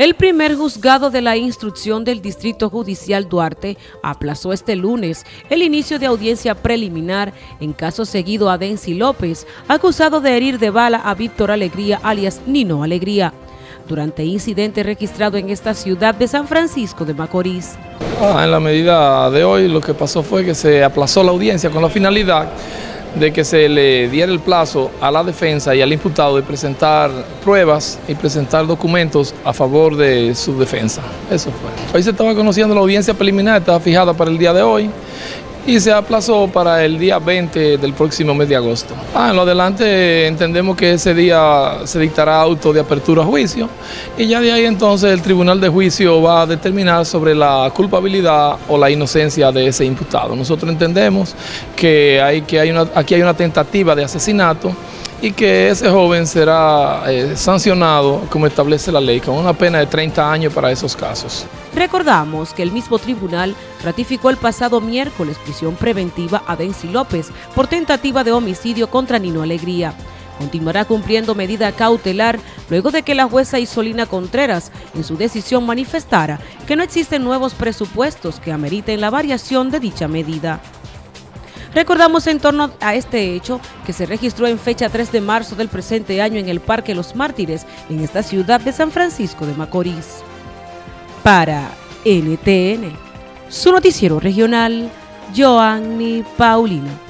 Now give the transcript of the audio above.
El primer juzgado de la instrucción del Distrito Judicial Duarte aplazó este lunes el inicio de audiencia preliminar en caso seguido a Denzi López, acusado de herir de bala a Víctor Alegría alias Nino Alegría, durante incidente registrado en esta ciudad de San Francisco de Macorís. Ah, en la medida de hoy lo que pasó fue que se aplazó la audiencia con la finalidad de que se le diera el plazo a la defensa y al imputado de presentar pruebas y presentar documentos a favor de su defensa. Eso fue. Hoy se estaba conociendo la audiencia preliminar, estaba fijada para el día de hoy y se aplazó para el día 20 del próximo mes de agosto. Ah, en lo adelante entendemos que ese día se dictará auto de apertura a juicio y ya de ahí entonces el tribunal de juicio va a determinar sobre la culpabilidad o la inocencia de ese imputado. Nosotros entendemos que, hay, que hay una, aquí hay una tentativa de asesinato y que ese joven será eh, sancionado como establece la ley con una pena de 30 años para esos casos. Recordamos que el mismo tribunal ratificó el pasado miércoles prisión preventiva a Denzi López por tentativa de homicidio contra Nino Alegría. Continuará cumpliendo medida cautelar luego de que la jueza Isolina Contreras en su decisión manifestara que no existen nuevos presupuestos que ameriten la variación de dicha medida. Recordamos en torno a este hecho que se registró en fecha 3 de marzo del presente año en el Parque Los Mártires, en esta ciudad de San Francisco de Macorís. Para NTN, su noticiero regional, Joanny Paulino.